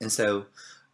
And so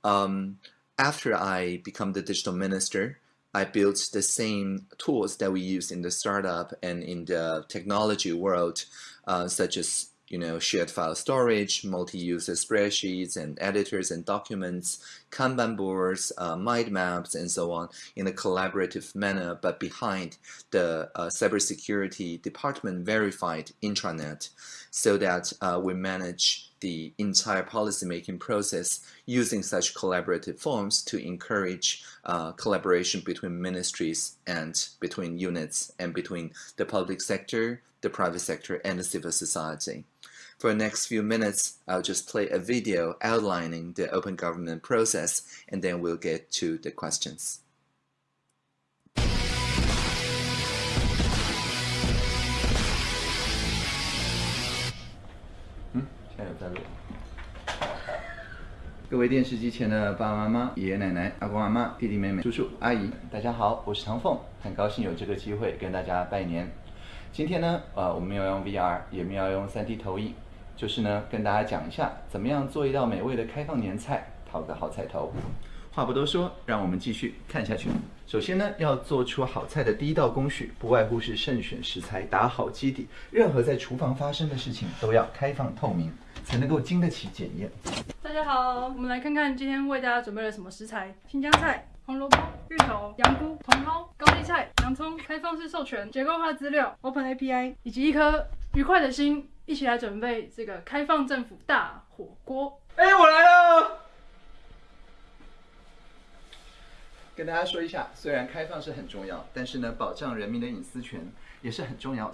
um, after I become the digital minister, I built the same tools that we use in the startup and in the technology world, uh, such as you know, shared file storage, multi-user spreadsheets and editors and documents, Kanban boards, uh, mind maps, and so on in a collaborative manner, but behind the uh, cybersecurity department verified intranet so that uh, we manage the entire policymaking process using such collaborative forms to encourage uh, collaboration between ministries and between units and between the public sector, the private sector, and the civil society. For the next few minutes, I'll just play a video outlining the open government process, and then we'll get to the questions. 嗯，现在在录各位电视机前的爸爸妈妈、爷爷奶奶、阿公阿妈、弟弟妹妹、叔叔阿姨，大家好，我是唐凤，很高兴有这个机会跟大家拜年。今天呢，呃，我们要用 VR，也要用 3D 投影。就是呢，跟大家讲一下，怎么样做一道美味的开放年菜，讨个好彩头。话不多说，让我们继续看下去。首先呢，要做出好菜的第一道工序，不外乎是慎选食材，打好基底。任何在厨房发生的事情，都要开放透明，才能够经得起检验。大家好，我们来看看今天为大家准备了什么食材：新疆菜、红萝卜、芋头、羊菇、茼蒿、高丽菜、洋葱、开放式授权、结构化资料、Open API，以及一颗愉快的心。一起来准备这个开放政府大火锅。哎，我来了！跟大家说一下，虽然开放是很重要，但是呢，保障人民的隐私权也是很重要的。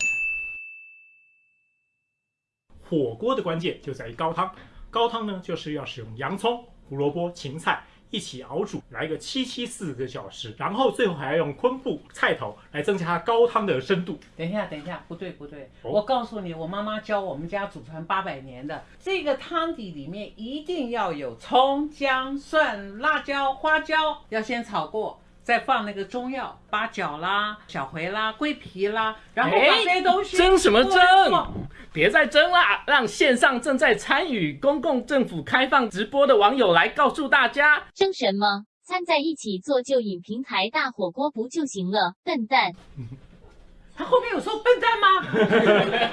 火锅的关键就在于高汤，高汤呢就是要使用洋葱、胡萝卜、芹菜。一起熬煮，来个七七四个小时，然后最后还要用昆布、菜头来增加高汤的深度。等一下，等一下，不对不对，我告诉你，我妈妈教我们家祖传八百年的，这个汤底里面一定要有葱、姜、蒜、辣椒、花椒，要先炒过。再放那个中药，八角啦、小茴啦、桂皮啦，然后把这些东西蒸什么蒸？别再蒸啦，让线上正在参与公共政府开放直播的网友来告诉大家。蒸什么？掺在一起做就饮平台大火锅不就行了？笨蛋！他后面有说笨蛋吗？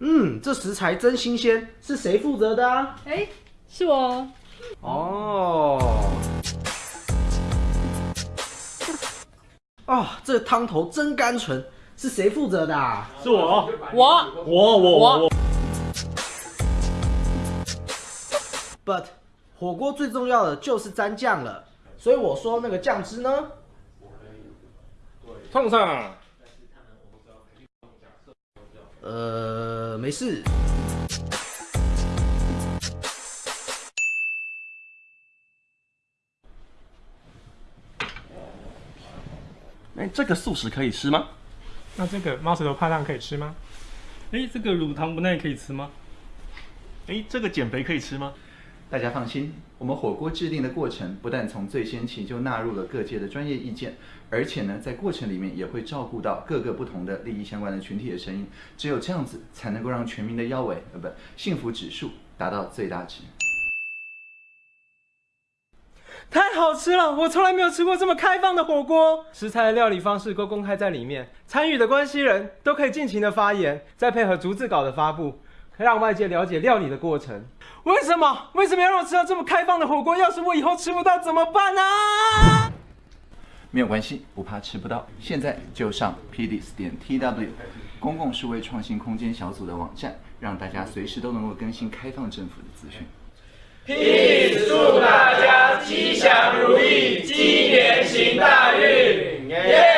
嗯，这食材真新鲜，是谁负责的啊？哎，是我。哦，哦，这汤头真甘醇，是谁负责的？是我，我，我，我，我。But，火锅最重要的就是蘸酱了，所以我说那个酱汁呢？烫上。呃，没事。哎，这个素食可以吃吗？那这个猫舌头怕烫可以吃吗？哎，这个乳糖不耐可以吃吗？哎，这个减肥可以吃吗？大家放心，我们火锅制定的过程不但从最先期就纳入了各界的专业意见，而且呢，在过程里面也会照顾到各个不同的利益相关的群体的声音。只有这样子，才能够让全民的腰围呃不幸福指数达到最大值。太好吃了！我从来没有吃过这么开放的火锅，食材的料理方式都公开在里面，参与的关系人都可以尽情的发言，再配合逐字稿的发布，可让外界了解料理的过程。为什么？为什么要让我吃到这么开放的火锅？要是我以后吃不到怎么办呢？没有关系，不怕吃不到，现在就上 pds 点 tw 公共数位创新空间小组的网站，让大家随时都能够更新开放政府的资讯。Peace，祝大家吉祥如意，鸡年行大运，耶！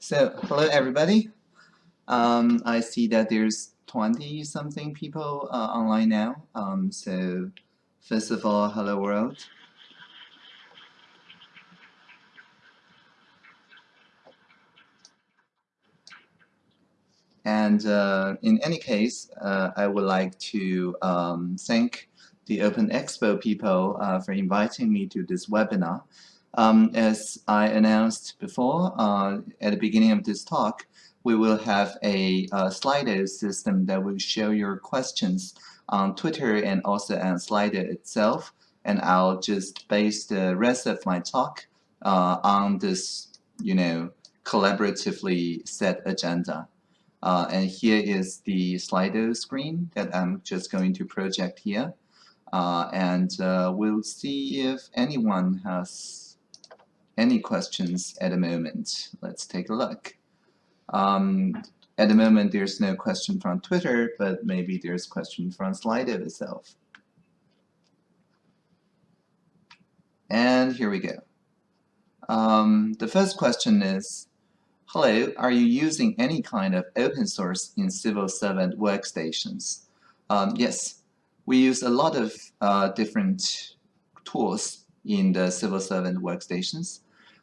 So, hello everybody. Um, I see that there's 20 something people uh, online now. Um, so, first of all, hello world. And uh, in any case, uh, I would like to um, thank the Open Expo people uh, for inviting me to this webinar. Um, as I announced before, uh, at the beginning of this talk, we will have a, a Slido system that will show your questions on Twitter and also on Slido itself. And I'll just base the rest of my talk uh, on this, you know, collaboratively set agenda. Uh, and here is the Slido screen that I'm just going to project here. Uh, and uh, we'll see if anyone has any questions at the moment. Let's take a look. Um, at the moment, there's no question from Twitter, but maybe there's question from Slido itself. And here we go. Um, the first question is, hello, are you using any kind of open source in civil servant workstations? Um, yes, we use a lot of uh, different tools in the civil servant workstations.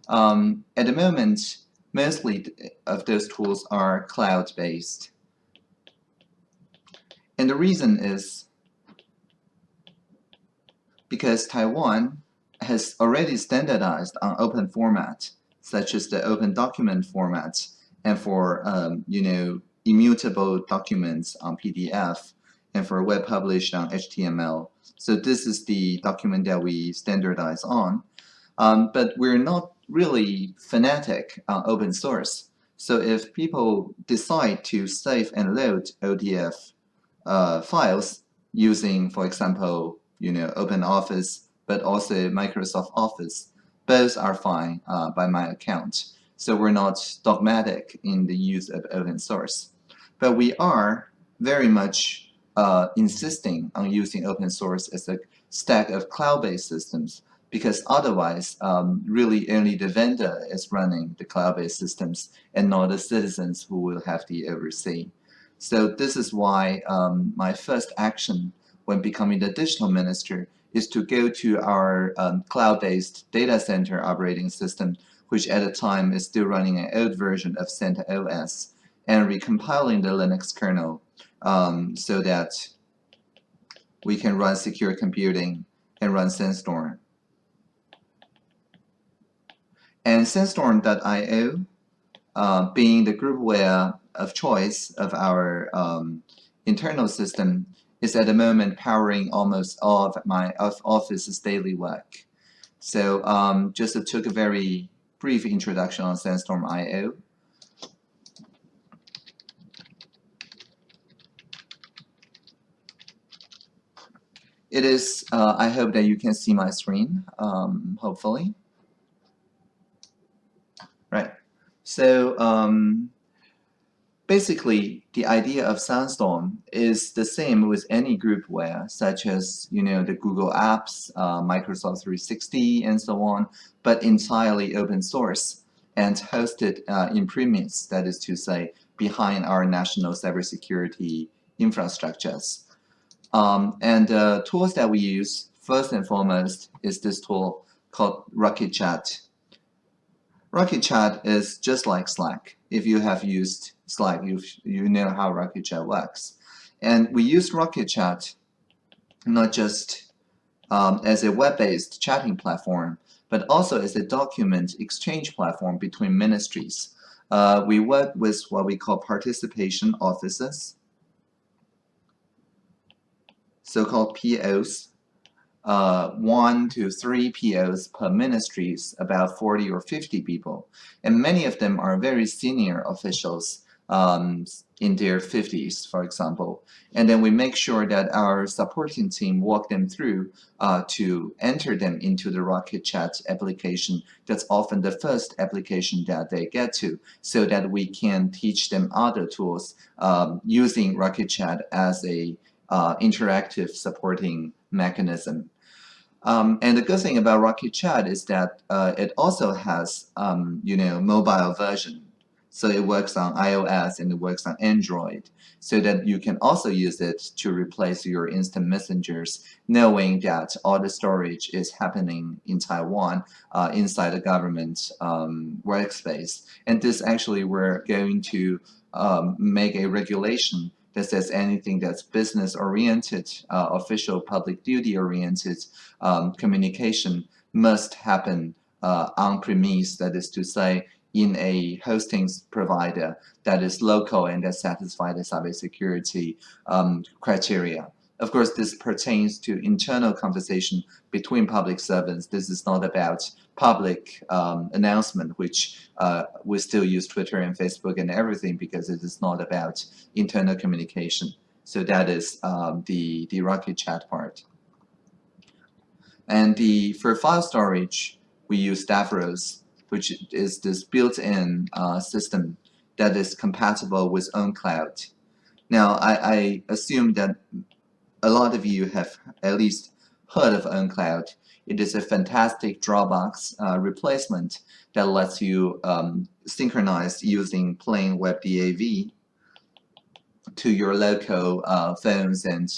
Um, at the moment, mostly of those tools are cloud-based. And the reason is because Taiwan has already standardized on open format, such as the open document format, and for um, you know immutable documents on PDF, and for web published on HTML. So this is the document that we standardize on. Um, but we're not really fanatic on open source. So if people decide to save and load ODF uh, files using, for example, you know, OpenOffice, but also Microsoft Office, both are fine uh, by my account. So we're not dogmatic in the use of open source. But we are very much uh, insisting on using open source as a stack of cloud-based systems because otherwise, um, really only the vendor is running the cloud-based systems and not the citizens who will have the oversee. So this is why um, my first action when becoming the digital minister is to go to our um, cloud-based data center operating system, which at the time is still running an old version of CentOS, and recompiling the Linux kernel um, so that we can run secure computing and run Sandstorm. And Sandstorm.io, uh, being the groupware of choice of our um, internal system, is at the moment powering almost all of my office's daily work. So um, just took a very brief introduction on Sandstorm Sandstorm.io. It is, uh, I hope that you can see my screen, um, hopefully. Right. So um, basically, the idea of Sandstorm is the same with any groupware, such as you know the Google Apps, uh, Microsoft 360, and so on, but entirely open source and hosted uh, in premise, that is to say, behind our national cybersecurity infrastructures. Um, and the tools that we use, first and foremost, is this tool called Rocket Chat. Rocket Chat is just like Slack. If you have used Slack, you, you know how Rocket Chat works. And we use Rocket Chat not just um, as a web-based chatting platform, but also as a document exchange platform between ministries. Uh, we work with what we call participation offices, so-called POs, uh, one to three POs per ministries, about 40 or 50 people. And many of them are very senior officials um, in their 50s, for example. And then we make sure that our supporting team walk them through uh, to enter them into the Rocket Chat application. That's often the first application that they get to, so that we can teach them other tools um, using Rocket Chat as a uh, interactive supporting mechanism. Um, and the good thing about Rocket Chat is that uh, it also has, um, you know, mobile version. So it works on iOS and it works on Android so that you can also use it to replace your instant messengers knowing that all the storage is happening in Taiwan uh, inside the government um, workspace. And this actually we're going to um, make a regulation that says anything that's business oriented, uh, official public duty oriented um, communication must happen uh, on premise, that is to say, in a hosting provider that is local and that satisfies the cybersecurity um, criteria. Of course, this pertains to internal conversation between public servants. This is not about public um, announcement, which uh, we still use Twitter and Facebook and everything because it is not about internal communication. So that is um, the, the Rocket Chat part. And the for file storage, we use Davros, which is this built-in uh, system that is compatible with OwnCloud. Now, I, I assume that a lot of you have at least heard of OwnCloud. It is a fantastic Dropbox uh, replacement that lets you um, synchronize using plain WebDAV to your local uh, phones and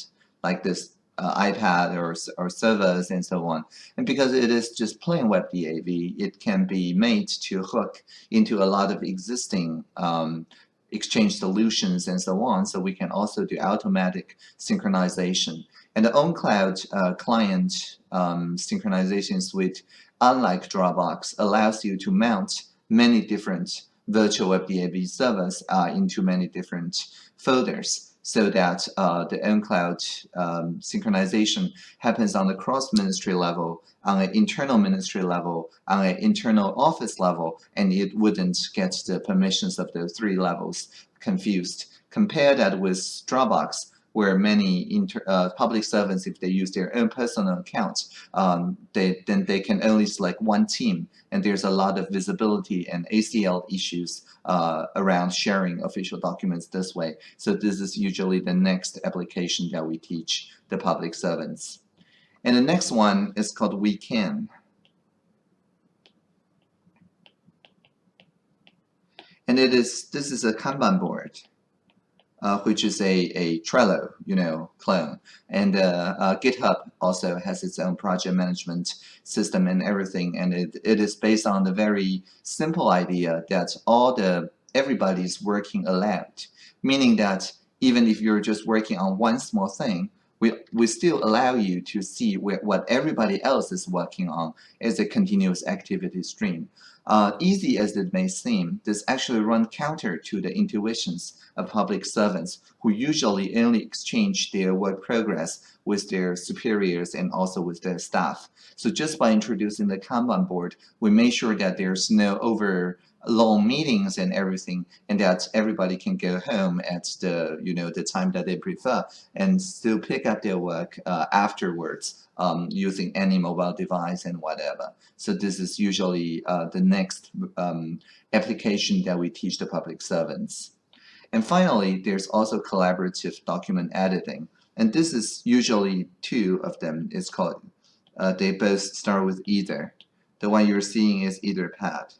like this uh, iPad or, or servers and so on. And because it is just plain WebDAV, it can be made to hook into a lot of existing um, exchange solutions and so on. So we can also do automatic synchronization. And the OwnCloud uh, client um, synchronization suite, unlike Dropbox, allows you to mount many different virtual WebDAV servers uh, into many different folders so that uh, the OwnCloud um, synchronization happens on the cross-ministry level, on an internal ministry level, on an internal office level, and it wouldn't get the permissions of the three levels confused. Compare that with Dropbox, where many inter, uh, public servants, if they use their own personal accounts, um, they, then they can only select one team, and there's a lot of visibility and ACL issues uh, around sharing official documents this way. So this is usually the next application that we teach the public servants. And the next one is called Wekan. And it is this is a Kanban board uh, which is a, a Trello, you know, clone. And uh, uh, GitHub also has its own project management system and everything. And it, it is based on the very simple idea that all the everybody's working aloud, meaning that even if you're just working on one small thing, we, we still allow you to see where, what everybody else is working on as a continuous activity stream. Uh, easy as it may seem, this actually runs counter to the intuitions of public servants who usually only exchange their work progress with their superiors and also with their staff. So just by introducing the Kanban board, we make sure that there's no over long meetings and everything and that everybody can go home at the you know the time that they prefer and still pick up their work uh, afterwards um, using any mobile device and whatever. So this is usually uh, the next um, application that we teach the public servants. And finally, there's also collaborative document editing. And this is usually two of them. It's called, uh, they both start with Ether. The one you're seeing is Etherpad.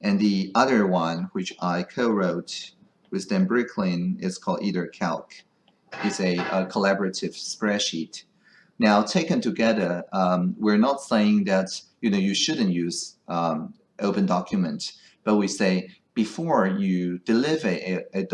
And the other one, which I co-wrote with Dan Bricklin, is called EtherCalc. It's a, a collaborative spreadsheet. Now, taken together, um, we're not saying that you know you shouldn't use um, open document, but we say before you deliver a, a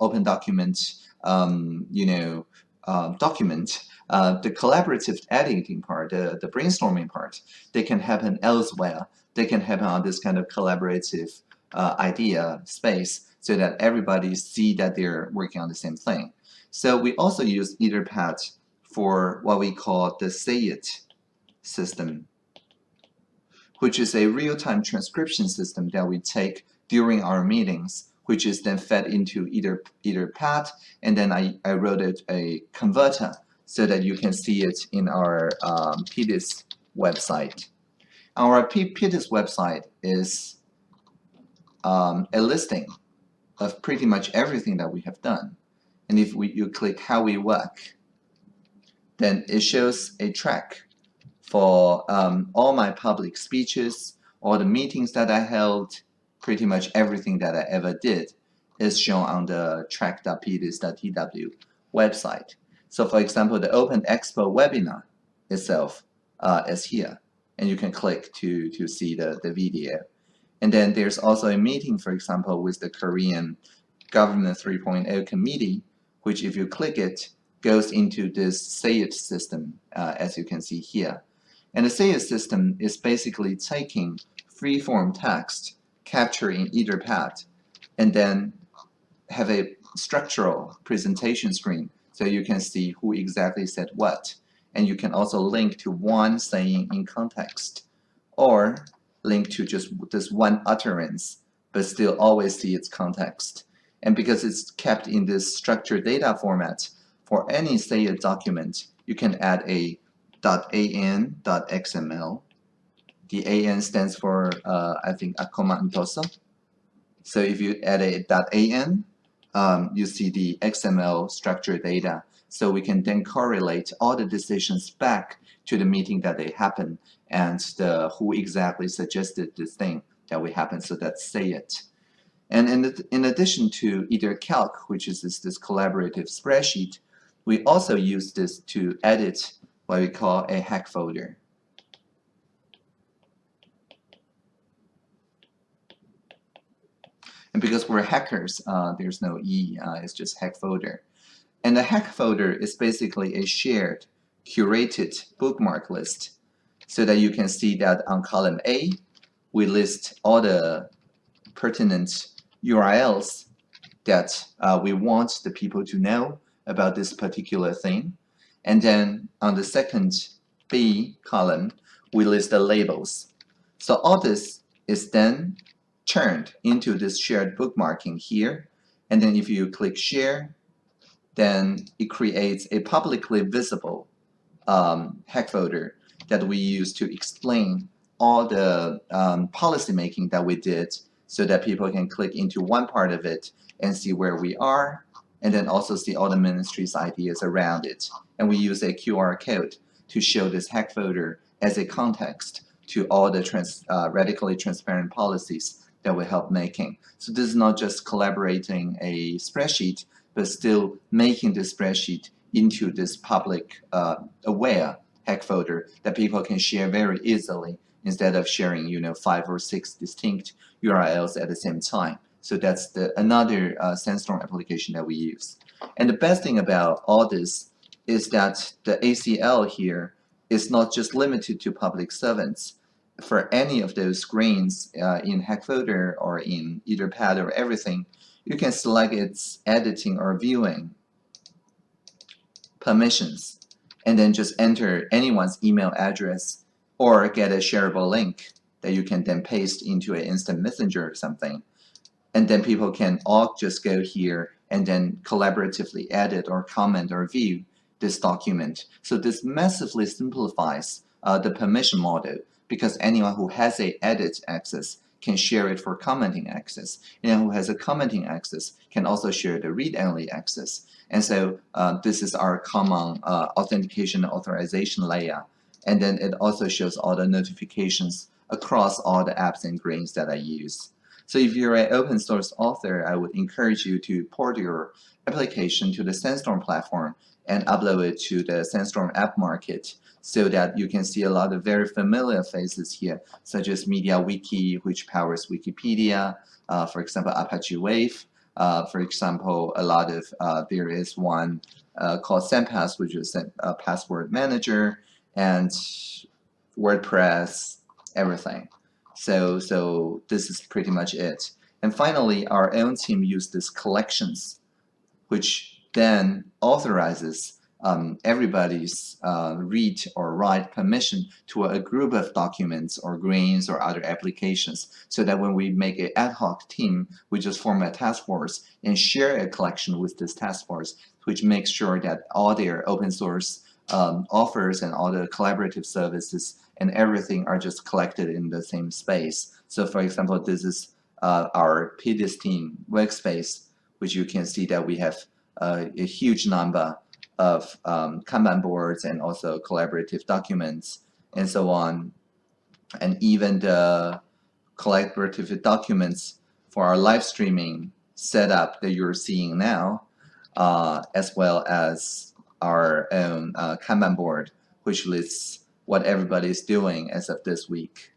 open document, um, you know, uh, document, uh, the collaborative editing part, the, the brainstorming part, they can happen elsewhere they can happen on this kind of collaborative uh, idea space so that everybody see that they're working on the same thing. So we also use Etherpad for what we call the SayIt system, which is a real-time transcription system that we take during our meetings, which is then fed into either Etherpad, and then I, I wrote it a converter so that you can see it in our um, PDIS website. Our PDIS website is um, a listing of pretty much everything that we have done. And if we, you click how we work, then it shows a track for um, all my public speeches, all the meetings that I held, pretty much everything that I ever did is shown on the track.pdis.tw website. So for example, the Open Expo webinar itself uh, is here and you can click to, to see the, the video. And then there's also a meeting, for example, with the Korean Government 3.0 committee, which if you click it, goes into this SAYIT system, uh, as you can see here. And the SAYIT system is basically taking free-form text captured in Etherpad and then have a structural presentation screen so you can see who exactly said what. And you can also link to one saying in context or link to just this one utterance, but still always see its context. And because it's kept in this structured data format, for any say a document, you can add a .an.xml. The AN stands for, uh, I think, a Akoma Ntoso. So if you add a .an, um, you see the XML structured data. So we can then correlate all the decisions back to the meeting that they happen and the who exactly suggested this thing that we happen. So that's SayIt. And in, in addition to EtherCalc, which is this, this collaborative spreadsheet, we also use this to edit what we call a hack folder. And because we're hackers, uh, there's no E, uh, it's just hack folder. And the hack folder is basically a shared, curated bookmark list so that you can see that on column A, we list all the pertinent URLs that uh, we want the people to know about this particular thing. And then on the second B column, we list the labels. So all this is then turned into this shared bookmarking here. And then if you click share, then it creates a publicly visible um, hack folder that we use to explain all the um, policy making that we did so that people can click into one part of it and see where we are and then also see all the ministry's ideas around it. And we use a QR code to show this hack folder as a context to all the trans, uh, radically transparent policies that we help making. So this is not just collaborating a spreadsheet, but still making the spreadsheet into this public uh, aware hack folder that people can share very easily instead of sharing, you know, five or six distinct URLs at the same time. So that's the another uh, Sandstorm application that we use. And the best thing about all this is that the ACL here is not just limited to public servants. For any of those screens uh, in hack folder or in Etherpad or everything, you can select its editing or viewing permissions and then just enter anyone's email address or get a shareable link that you can then paste into an instant messenger or something. And then people can all just go here and then collaboratively edit or comment or view this document. So this massively simplifies uh, the permission model because anyone who has a edit access can share it for commenting access. And who has a commenting access can also share the read-only access. And so uh, this is our common uh, authentication authorization layer. And then it also shows all the notifications across all the apps and grains that I use. So if you're an open source author, I would encourage you to port your application to the Sandstorm platform and upload it to the Sandstorm app market so that you can see a lot of very familiar faces here, such as MediaWiki, which powers Wikipedia, uh, for example, Apache Wave, uh, for example, a lot of, uh, there is one uh, called SandPass, which is a password manager, and WordPress, everything. So, so this is pretty much it. And finally, our own team used this collections, which then authorizes um, everybody's uh, read or write permission to a group of documents or grains or other applications so that when we make an ad hoc team, we just form a task force and share a collection with this task force, which makes sure that all their open source um, offers and all the collaborative services and everything are just collected in the same space. So for example, this is uh, our PDIS team workspace, which you can see that we have uh, a huge number of um, Kanban boards and also collaborative documents and so on. And even the collaborative documents for our live streaming setup that you're seeing now, uh, as well as our own uh, Kanban board, which lists what everybody is doing as of this week.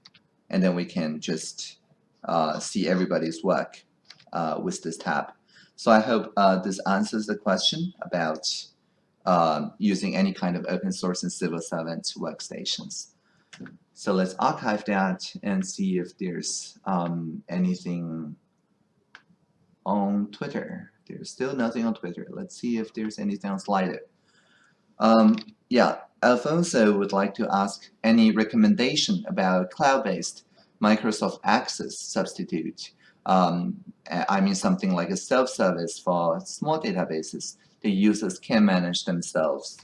And then we can just uh, see everybody's work uh, with this tab. So I hope uh, this answers the question about um, using any kind of open source and civil servant workstations. So let's archive that and see if there's um, anything on Twitter. There's still nothing on Twitter. Let's see if there's anything on Slido. Um, yeah, Alfonso would like to ask any recommendation about cloud-based Microsoft Access substitute. Um, I mean something like a self-service for small databases the users can manage themselves.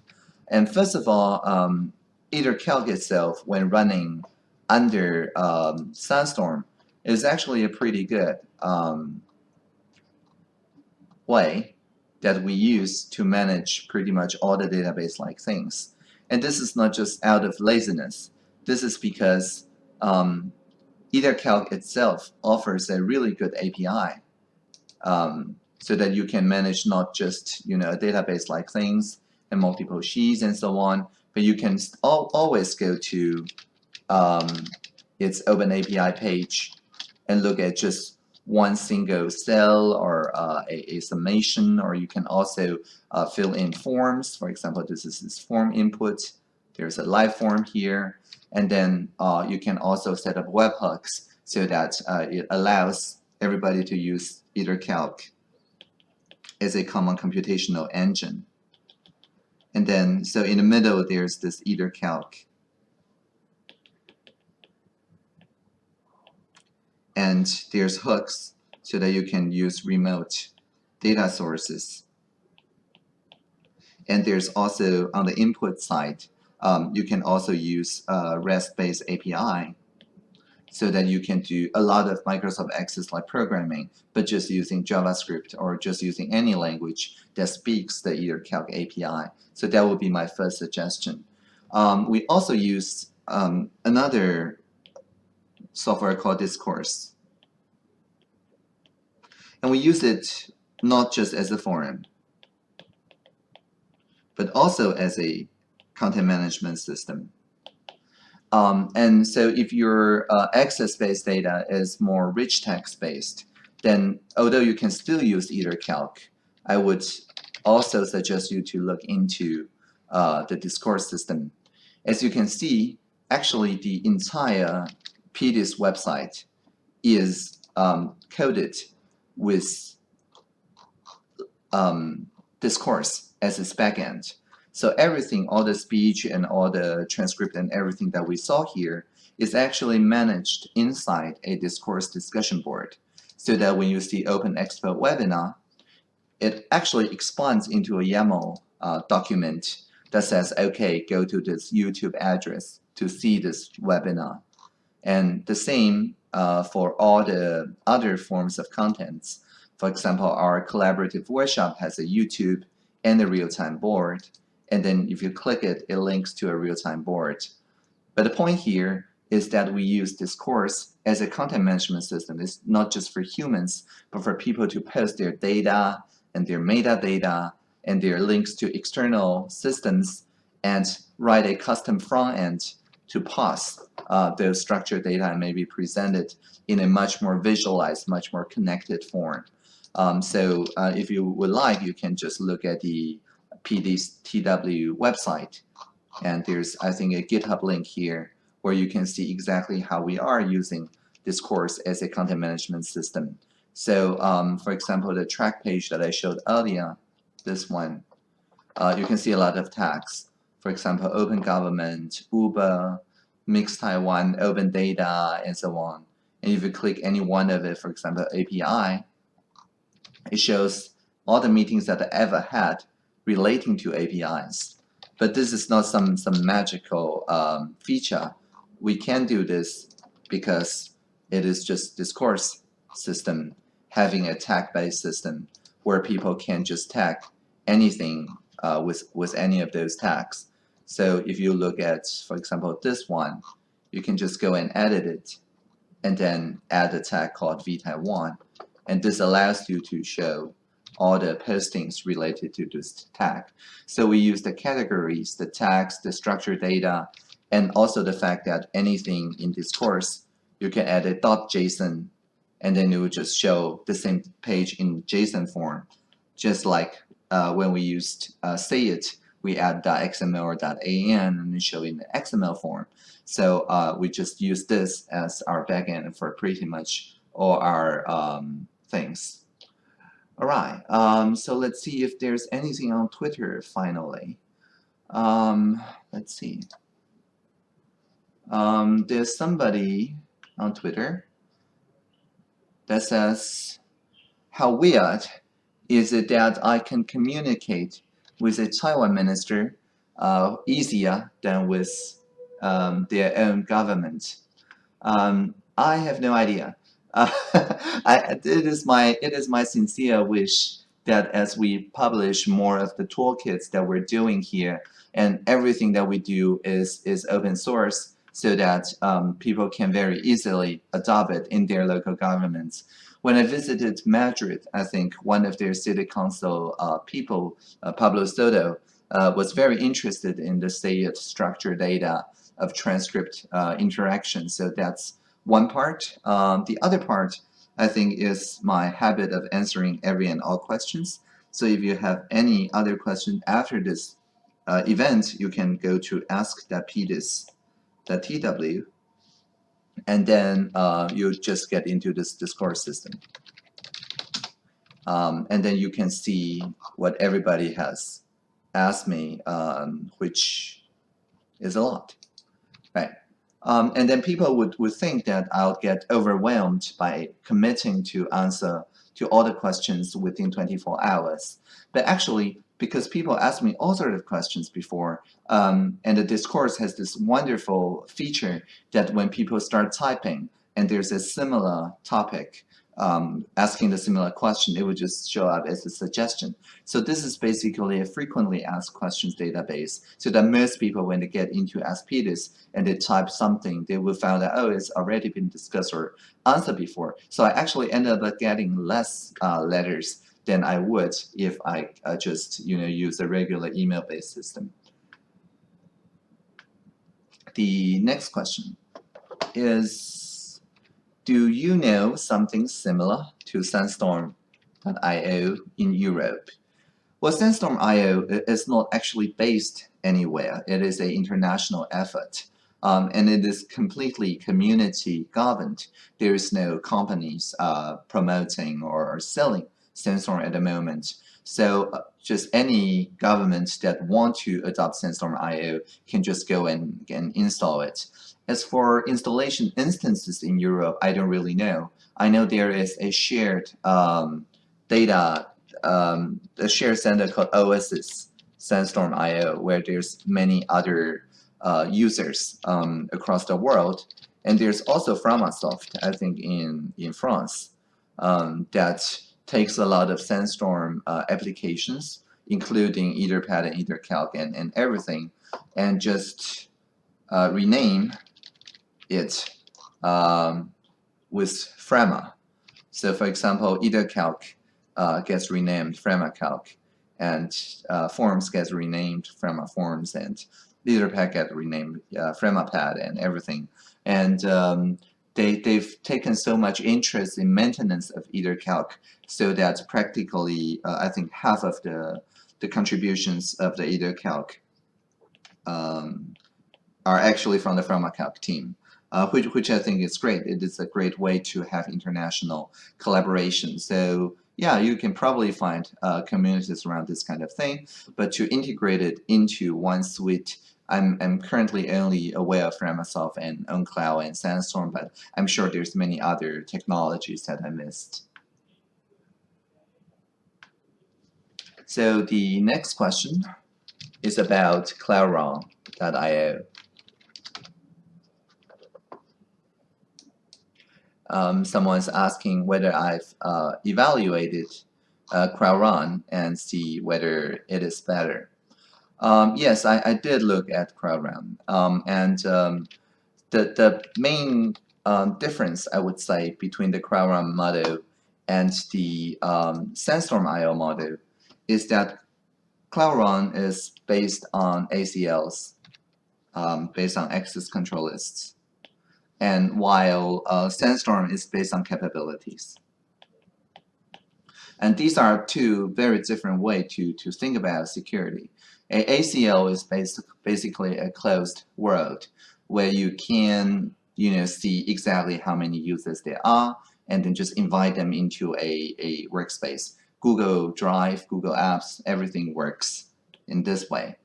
And first of all, um, EtherCalc itself, when running under um, Sandstorm, is actually a pretty good um, way that we use to manage pretty much all the database-like things. And this is not just out of laziness. This is because um, EtherCalc itself offers a really good API um, so that you can manage not just you know a database-like things and multiple sheets and so on, but you can al always go to um, its Open API page and look at just one single cell or uh, a, a, summation, or you can also uh, fill in forms. For example, this is this form input. There's a live form here. And then uh, you can also set up webhooks so that uh, it allows everybody to use EtherCalc as a common computational engine. And then, so in the middle, there's this EtherCalc. And there's hooks so that you can use remote data sources. And there's also, on the input side, um, you can also use a REST-based API so that you can do a lot of Microsoft Access-like programming, but just using JavaScript or just using any language that speaks the EtherCalc API. So that would be my first suggestion. Um, we also use um, another software called Discourse. And we use it not just as a forum, but also as a content management system. Um, and so if your uh, access-based data is more rich text-based, then although you can still use EtherCalc, I would also suggest you to look into uh, the discourse system. As you can see, actually the entire PDIS website is um, coded with um, discourse as its backend. So everything, all the speech and all the transcript and everything that we saw here is actually managed inside a discourse discussion board. So that when you see Open Expo webinar, it actually expands into a YAML uh, document that says, okay, go to this YouTube address to see this webinar. And the same uh, for all the other forms of contents. For example, our collaborative workshop has a YouTube and a real-time board and then if you click it, it links to a real-time board. But the point here is that we use Discourse as a content management system. It's not just for humans, but for people to post their data and their metadata and their links to external systems and write a custom front end to pass uh, those structured data and maybe present it in a much more visualized, much more connected form. Um, so uh, if you would like, you can just look at the PDIS TW website. And there's, I think, a GitHub link here where you can see exactly how we are using Discourse as a content management system. So, um, for example, the track page that I showed earlier, this one, uh, you can see a lot of tags. For example, Open Government, Uber, Mix Taiwan, Open Data, and so on. And if you click any one of it, for example, API, it shows all the meetings that I ever had relating to APIs. But this is not some, some magical um, feature. We can do this because it is just discourse system having a tag-based system where people can just tag anything uh, with, with any of those tags. So if you look at, for example, this one, you can just go and edit it and then add a tag called vTaiwan. And this allows you to show all the postings related to this tag. So we use the categories, the tags, the structured data, and also the fact that anything in Discourse, you can add a .json and then it will just show the same page in JSON form, just like uh, when we used uh, SayIt, we add .xml or .an and show in the XML form. So uh, we just use this as our backend for pretty much all our um, things. All right, um, so let's see if there's anything on Twitter finally. Um, let's see. Um, there's somebody on Twitter that says, how weird is it that I can communicate with a Taiwan minister uh, easier than with um, their own government? Um, I have no idea. Uh, I, it is my it is my sincere wish that as we publish more of the toolkits that we're doing here, and everything that we do is is open source, so that um, people can very easily adopt it in their local governments. When I visited Madrid, I think one of their city council uh, people, uh, Pablo Soto, uh, was very interested in the state structure data of transcript uh, interaction. So that's one part. Um, the other part, I think, is my habit of answering every and all questions. So if you have any other question after this uh, event, you can go to ask.pdis.tw and then uh, you just get into this Discourse system. Um, and then you can see what everybody has asked me, um, which is a lot? Um, and then people would, would think that I'll get overwhelmed by committing to answer to all the questions within 24 hours. But actually, because people ask me all sorts of questions before, um, and the discourse has this wonderful feature that when people start typing and there's a similar topic, um, asking the similar question, it would just show up as a suggestion. So this is basically a frequently asked questions database so that most people, when they get into AskPDIS and they type something, they will find that, oh, it's already been discussed or answered before. So I actually ended up getting less uh, letters than I would if I uh, just you know use a regular email-based system. The next question is, do you know something similar to Sandstorm.io in Europe? Well, Sandstorm.io is not actually based anywhere. It is an international effort. Um, and it is completely community governed. There is no companies uh, promoting or selling Sandstorm at the moment. So uh, just any government that want to adopt Sandstorm IO can just go and, and install it. As for installation instances in Europe, I don't really know. I know there is a shared um, data, um, a shared center called Oasis Sandstorm IO, where there's many other uh, users um, across the world. And there's also Framasoft, I think, in, in France, um, that takes a lot of Sandstorm uh, applications, including Etherpad and EtherCalc and, and everything, and just uh, rename it um, with Frama. So for example, EtherCalc uh, gets renamed FramaCalc, and uh, Forms gets renamed Frama Forms, and Etherpad gets renamed uh, FramaPad and everything. And um, they, they've taken so much interest in maintenance of EtherCalc so that practically, uh, I think half of the, the contributions of the EtherCalc um, are actually from the FramaCalc team, uh, which, which I think is great. It is a great way to have international collaboration. So yeah, you can probably find uh, communities around this kind of thing, but to integrate it into one suite I'm, I'm currently only aware of Framasoft and OwnCloud and Sandstorm, but I'm sure there's many other technologies that I missed. So the next question is about Cloudron.io. Um, someone's asking whether I've uh, evaluated uh, and see whether it is better. Um, yes, I, I, did look at Cloudron, um, and um, the the main um, difference I would say between the Cloudron model and the um, Sandstorm IO model is that Cloudron is based on ACLs, um, based on access control lists, and while uh, Sandstorm is based on capabilities. And these are two very different ways to, to think about security. A ACL is basic, basically a closed world where you can you know, see exactly how many users there are and then just invite them into a, a workspace. Google Drive, Google Apps, everything works in this way.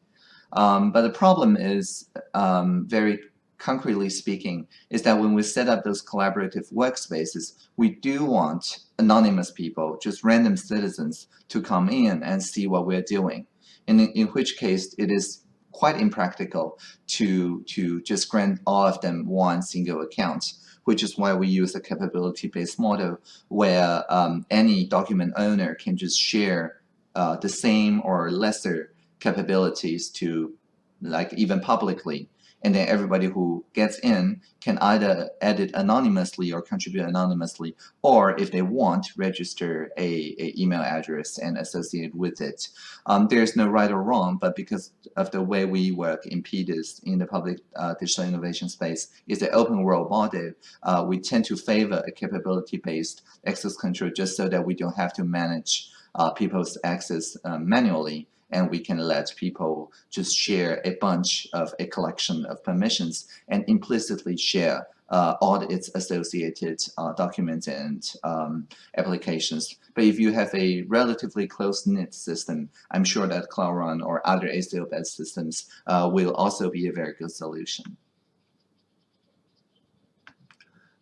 Um, but the problem is, um, very concretely speaking, is that when we set up those collaborative workspaces, we do want anonymous people, just random citizens, to come in and see what we're doing. And in, which case, it is quite impractical to, to just grant all of them one single account which is why we use a capability-based model where um, any document owner can just share uh, the same or lesser capabilities to like even publicly and then everybody who gets in can either edit anonymously or contribute anonymously or if they want register a, a email address and associate with it. Um, there's no right or wrong but because of the way we work in PDIS in the public uh, digital innovation space is an open world model uh, we tend to favor a capability based access control just so that we don't have to manage uh, people's access uh, manually and we can let people just share a bunch of a collection of permissions and implicitly share uh, all its associated uh, documents and um, applications. But if you have a relatively close-knit system, I'm sure that Cloudron other ACL-based systems uh, will also be a very good solution.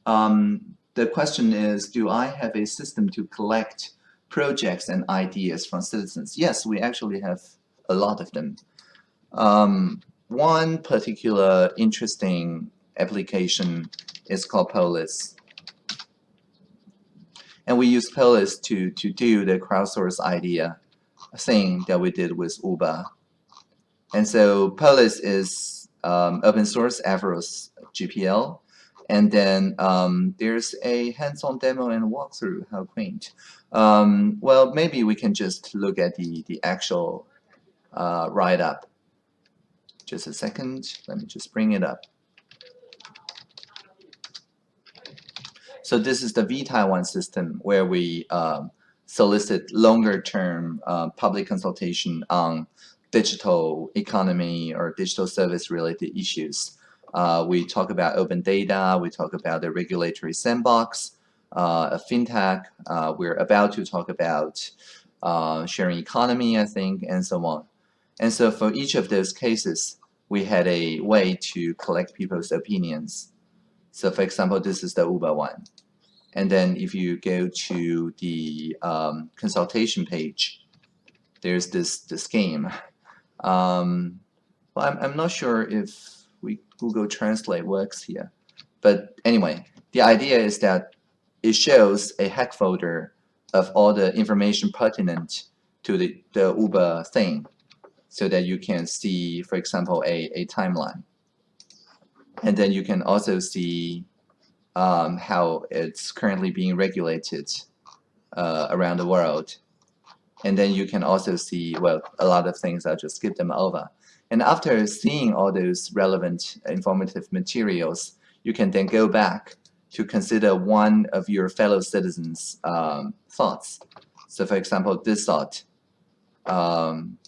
Um, the question is, do I have a system to collect projects and ideas from citizens. Yes, we actually have a lot of them. Um, one particular interesting application is called Polis. And we use Polis to, to do the crowdsource idea thing that we did with Uber. And so Polis is um, open source Affero GPL. And then um, there's a hands-on demo and walkthrough, how quaint. Um, well, maybe we can just look at the, the actual uh, write-up. Just a second, let me just bring it up. So this is the vTaiwan system where we um, solicit longer-term uh, public consultation on digital economy or digital service related issues. Uh, we talk about open data, we talk about the regulatory sandbox, uh, fintech. Uh, we're about to talk about uh, sharing economy, I think, and so on. And so for each of those cases, we had a way to collect people's opinions. So for example, this is the Uber one. And then if you go to the um, consultation page, there's this, this game. Um, well, I'm, I'm not sure if Google Translate works here. But anyway, the idea is that it shows a Hackfoldr of all the information pertinent to the, the Uber thing so that you can see, for example, a, a timeline. And then you can also see um, how it's currently being regulated uh, around the world. And then you can also see, well, a lot of things, I'll just skip them over. And after seeing all those relevant informative materials, you can then go back to consider one of your fellow citizens' um, thoughts. So for example, this thought um,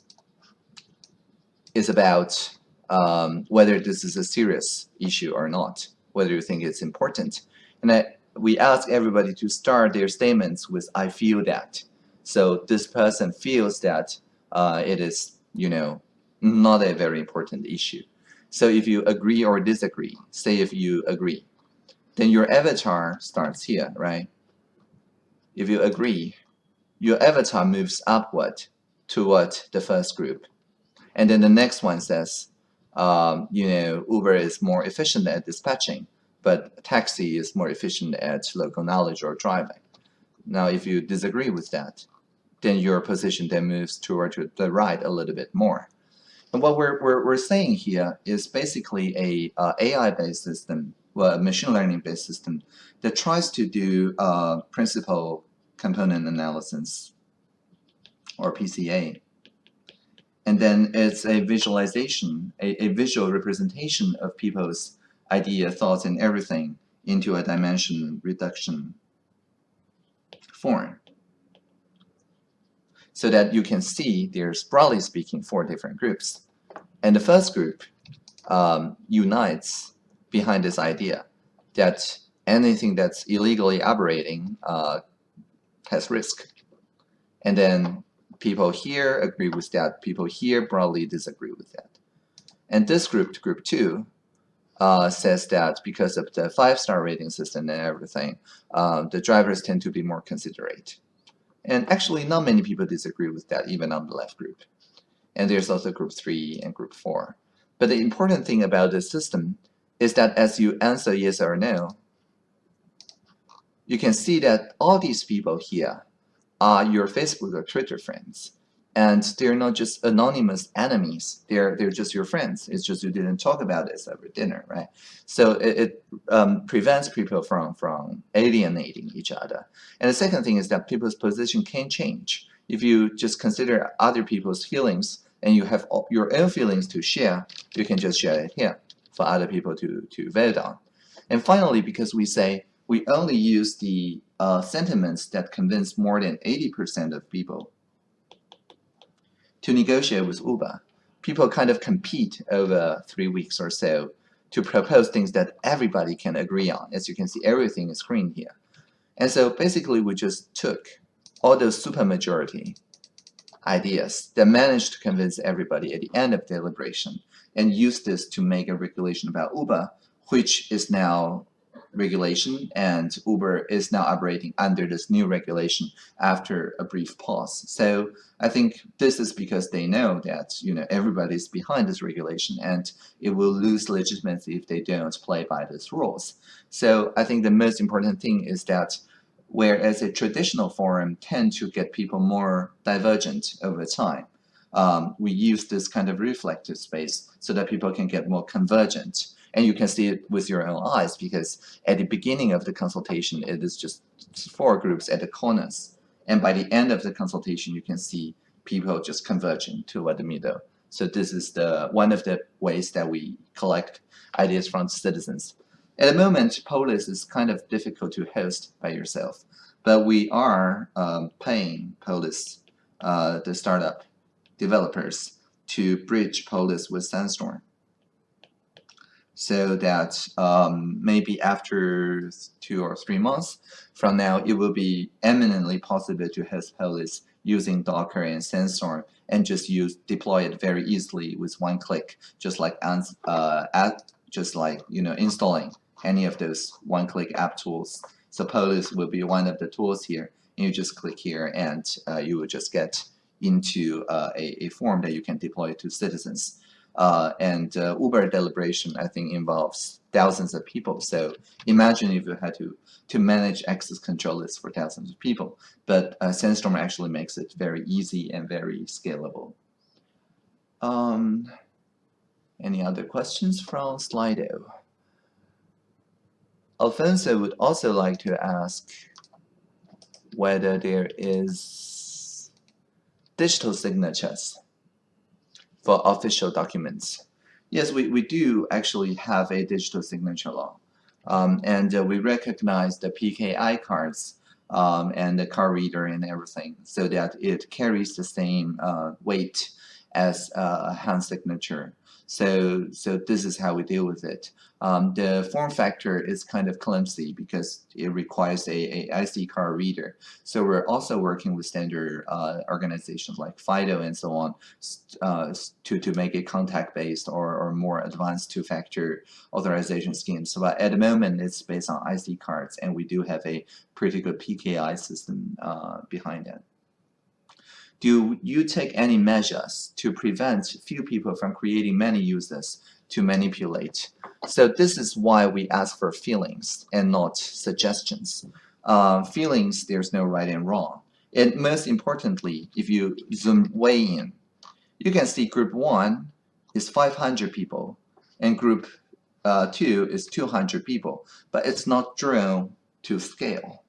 is about um, whether this is a serious issue or not, whether you think it's important. And I, we ask everybody to start their statements with, I feel that. So this person feels that uh, it is, you know, not a very important issue. So if you agree or disagree, say if you agree, then your avatar starts here, right? If you agree, your avatar moves upward toward the first group. And then the next one says, um, you know, Uber is more efficient at dispatching, but taxi is more efficient at local knowledge or driving. Now, if you disagree with that, then your position then moves toward the right a little bit more. And what we're, we're, we're saying here is basically a uh, AI-based system, well, a machine learning-based system that tries to do uh, principal component analysis, or PCA. And then it's a visualization, a, a visual representation of people's idea, thoughts, and everything into a dimension reduction form. So that you can see there's broadly speaking four different groups. And the first group um, unites behind this idea that anything that's illegally operating uh, has risk. And then people here agree with that, people here broadly disagree with that. And this group, group two, uh, says that because of the five-star rating system and everything, uh, the drivers tend to be more considerate. And actually, not many people disagree with that, even on the left group. And there's also group three and group four. But the important thing about this system is that as you answer yes or no, you can see that all these people here are your Facebook or Twitter friends and they're not just anonymous enemies. They're they're just your friends. It's just you didn't talk about this over dinner right? So it, it um, prevents people from from alienating each other. And the second thing is that people's position can change. If you just consider other people's feelings and you have your own feelings to share you can just share it here for other people to to vote on. And finally because we say we only use the uh, sentiments that convince more than 80% of people to negotiate with Uber. People kind of compete over three weeks or so to propose things that everybody can agree on. As you can see, everything is green here. And so basically we just took all those supermajority ideas that managed to convince everybody at the end of deliberation and used this to make a regulation about Uber, which is now regulation and Uber is now operating under this new regulation after a brief pause. So I think this is because they know that you know everybody's behind this regulation and it will lose legitimacy if they don't play by these rules. So I think the most important thing is that whereas a traditional forum tend to get people more divergent over time, um, we use this kind of reflective space so that people can get more convergent. And you can see it with your own eyes because at the beginning of the consultation, it is just four groups at the corners. And by the end of the consultation, you can see people just converging toward the middle. So this is the one of the ways that we collect ideas from citizens. At the moment, Polis is kind of difficult to host by yourself, but we are um, paying Polis, uh, the startup developers, to bridge Polis with Sandstorm so that um, maybe after two or three months from now, it will be eminently possible to host Polis using Docker and Sandstorm and just use deploy it very easily with one click, just like uh, add, just like you know installing any of those one-click app tools. So Polis will be one of the tools here. And you just click here, and uh, you will just get into uh, a, a form that you can deploy to citizens. Uh, and uh, Uber deliberation, I think, involves thousands of people. So imagine if you had to, to manage access control lists for thousands of people. But uh, Sandstorm actually makes it very easy and very scalable. Um, any other questions from Slido? Alfonso would also like to ask whether there is digital signatures for official documents. Yes, we, we do actually have a digital signature law. Um, and uh, we recognize the PKI cards um, and the card reader and everything so that it carries the same uh, weight as a hand signature. So, so this is how we deal with it. Um, the form factor is kind of clumsy because it requires a, a IC card reader. So we're also working with standard uh, organizations like FIDO and so on uh, to, to make it contact-based or, or more advanced two-factor authorization schemes. So at the moment, it's based on IC cards, and we do have a pretty good PKI system uh, behind it do you take any measures to prevent few people from creating many users to manipulate? So this is why we ask for feelings and not suggestions. Uh, feelings, there's no right and wrong. And most importantly, if you zoom way in, you can see group 1 is 500 people and group uh, 2 is 200 people, but it's not drawn to scale.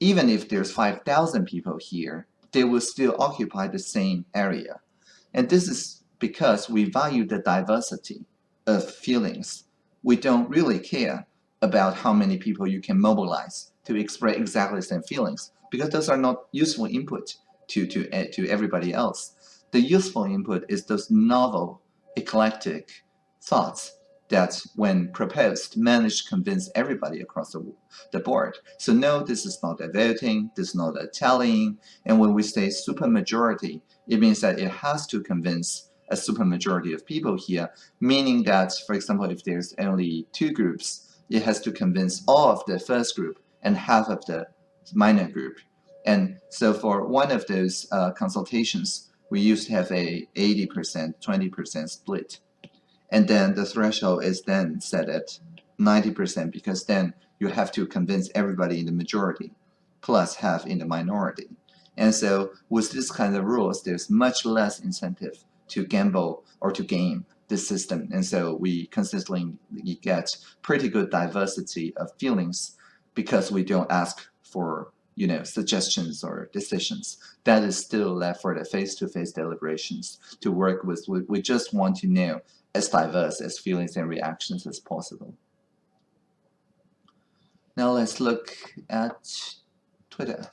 Even if there's 5,000 people here, they will still occupy the same area. And this is because we value the diversity of feelings we don't really care about how many people you can mobilize to express exactly the same feelings because those are not useful input to, to, uh, to everybody else. The useful input is those novel, eclectic thoughts that when proposed managed to convince everybody across the, the board. So no, this is not a voting, this is not a tallying, and when we say supermajority, it means that it has to convince a supermajority of people here, meaning that, for example, if there's only two groups, it has to convince all of the first group and half of the minor group. And so for one of those uh, consultations, we used to have a 80%, 20% split. And then the threshold is then set at 90% because then you have to convince everybody in the majority plus half in the minority. And so with this kind of rules, there's much less incentive to gamble or to game the system. And so we consistently get pretty good diversity of feelings because we don't ask for you know, suggestions or decisions. That is still left for the face-to-face -face deliberations to work with. We, we just want to know as diverse as feelings and reactions as possible. Now let's look at Twitter.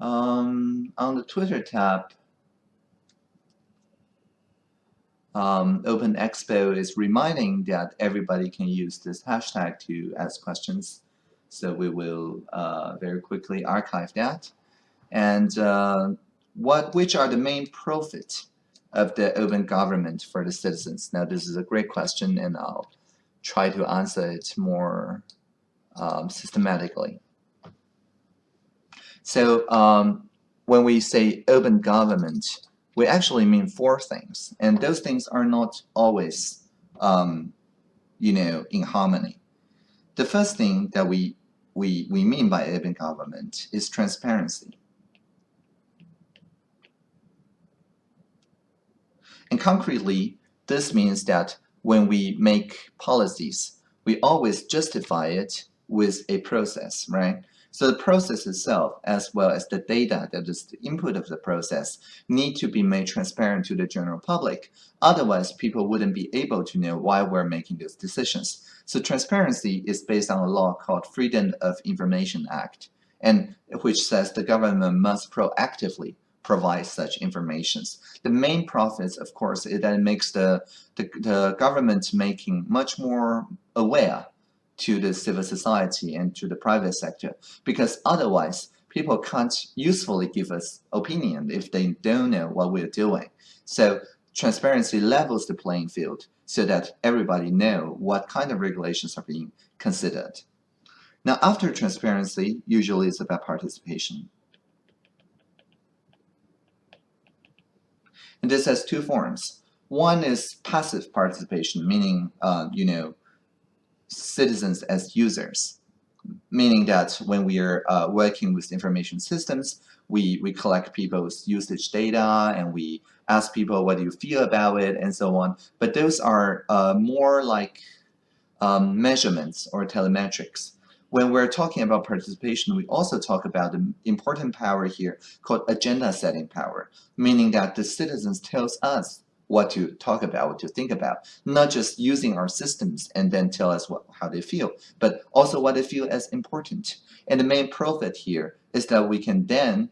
Um, on the Twitter tab, um, Open Expo is reminding that everybody can use this hashtag to ask questions. So we will uh, very quickly archive that. And uh, what, which are the main profits of the open government for the citizens? Now, this is a great question, and I'll try to answer it more um, systematically. So um, when we say open government, we actually mean four things, and those things are not always, um, you know, in harmony. The first thing that we, we, we mean by open government is transparency. And concretely, this means that when we make policies, we always justify it with a process, right? So the process itself, as well as the data that is the input of the process, need to be made transparent to the general public. Otherwise, people wouldn't be able to know why we're making those decisions. So transparency is based on a law called Freedom of Information Act, and which says the government must proactively provide such informations. The main profits, of course, is that it makes the, the, the government making much more aware to the civil society and to the private sector because otherwise people can't usefully give us opinion if they don't know what we're doing. So transparency levels the playing field so that everybody know what kind of regulations are being considered. Now after transparency, usually it's about participation. And this has two forms. One is passive participation, meaning, uh, you know, citizens as users, meaning that when we are uh, working with information systems, we, we collect people's usage data and we ask people what do you feel about it and so on. But those are uh, more like um, measurements or telemetrics. When we're talking about participation, we also talk about the important power here called agenda setting power, meaning that the citizens tells us what to talk about, what to think about, not just using our systems and then tell us what, how they feel, but also what they feel as important. And the main profit here is that we can then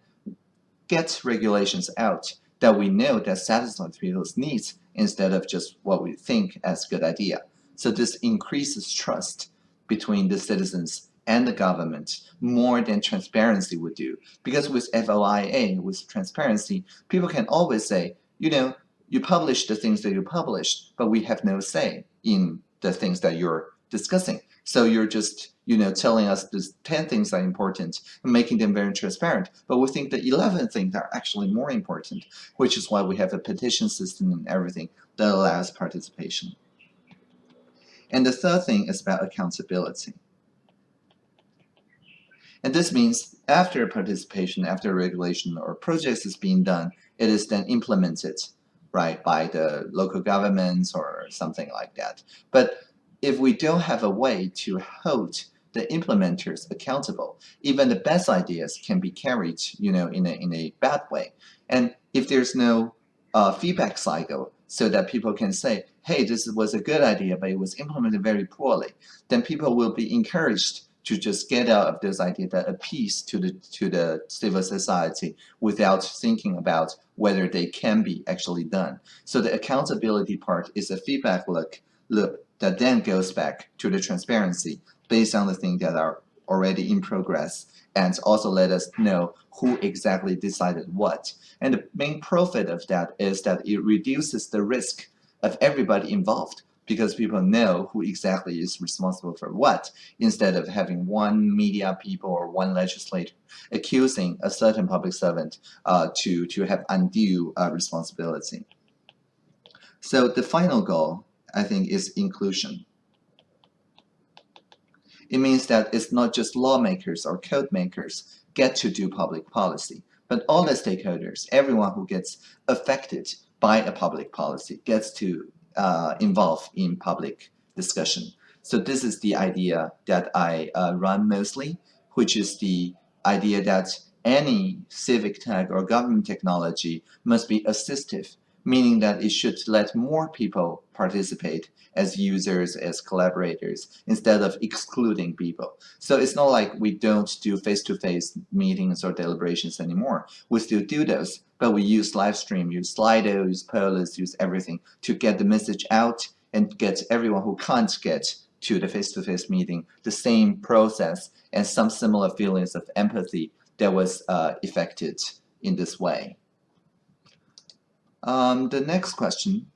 get regulations out that we know that satisfy people's needs instead of just what we think as good idea. So this increases trust between the citizens and the government more than transparency would do. Because with FOIA, with transparency, people can always say, you know, you publish the things that you publish, but we have no say in the things that you're discussing. So you're just, you know, telling us these 10 things are important and making them very transparent. But we think the 11 things are actually more important, which is why we have a petition system and everything that allows participation. And the third thing is about accountability. And this means after participation, after regulation or projects is being done, it is then implemented, right, by the local governments or something like that. But if we don't have a way to hold the implementers accountable, even the best ideas can be carried, you know, in a, in a bad way. And if there's no uh, feedback cycle, so that people can say, hey, this was a good idea, but it was implemented very poorly, then people will be encouraged to just get out of those ideas that appease to the to the civil society without thinking about whether they can be actually done. So the accountability part is a feedback look loop that then goes back to the transparency based on the things that are already in progress and also let us know who exactly decided what. And the main profit of that is that it reduces the risk of everybody involved because people know who exactly is responsible for what instead of having one media people or one legislator accusing a certain public servant uh, to, to have undue uh, responsibility. So the final goal, I think, is inclusion. It means that it's not just lawmakers or code makers get to do public policy, but all the stakeholders, everyone who gets affected by a public policy gets to uh, involve in public discussion. So this is the idea that I uh, run mostly, which is the idea that any civic tech or government technology must be assistive, meaning that it should let more people participate as users, as collaborators, instead of excluding people. So it's not like we don't do face-to-face -face meetings or deliberations anymore. We still do those, but we use live stream, use Slido, use Polis, use everything to get the message out and get everyone who can't get to the face-to-face -face meeting the same process and some similar feelings of empathy that was uh, affected in this way. Um, the next question,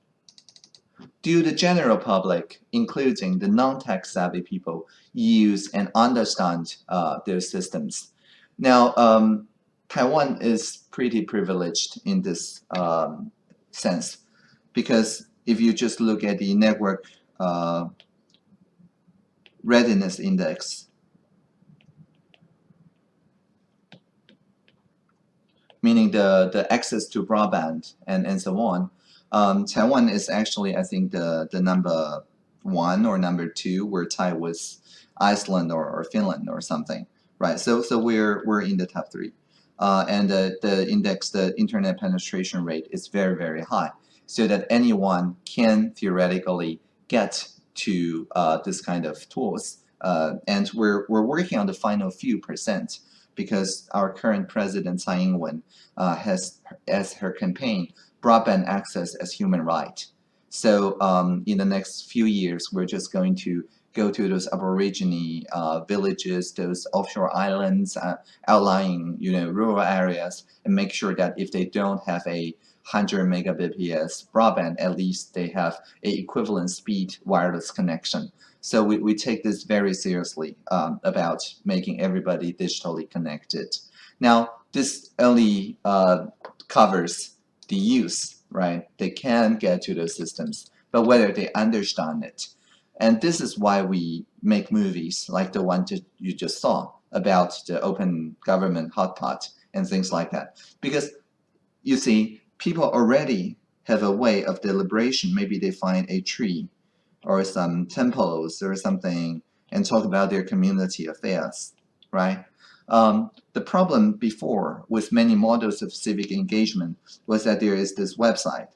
do the general public, including the non-tech savvy people, use and understand uh, their systems? Now, um, Taiwan is pretty privileged in this um, sense because if you just look at the network uh, readiness index, meaning the, the access to broadband and, and so on, um, Taiwan is actually, I think, the, the number one or number two, where tied with Iceland or, or Finland or something, right? So, so we're, we're in the top three uh, and the, the index, the internet penetration rate is very, very high so that anyone can theoretically get to uh, this kind of tools. Uh, and we're, we're working on the final few percent because our current president, Tsai Ing-wen, uh, has as her campaign broadband access as human right. So um, in the next few years, we're just going to go to those aborigine uh, villages, those offshore islands, uh, outlying you know rural areas, and make sure that if they don't have a 100 megabps broadband, at least they have a equivalent speed wireless connection. So we, we take this very seriously um, about making everybody digitally connected. Now, this only uh, covers the use, right? They can get to those systems, but whether they understand it and this is why we make movies like the one that you just saw about the open government hot pot and things like that. Because you see, people already have a way of deliberation. Maybe they find a tree or some temples or something and talk about their community affairs, right? Um, the problem before with many models of civic engagement was that there is this website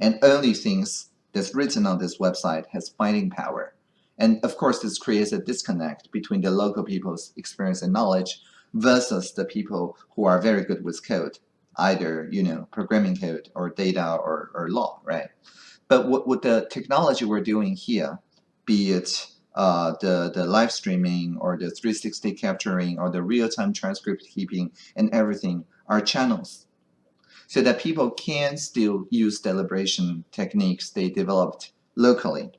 and only things that's written on this website has fighting power. And of course, this creates a disconnect between the local people's experience and knowledge versus the people who are very good with code, either, you know, programming code or data or, or law, right? But what, what the technology we're doing here, be it uh, the, the live streaming or the 360 capturing or the real-time transcript keeping and everything are channels so that people can still use deliberation techniques they developed locally.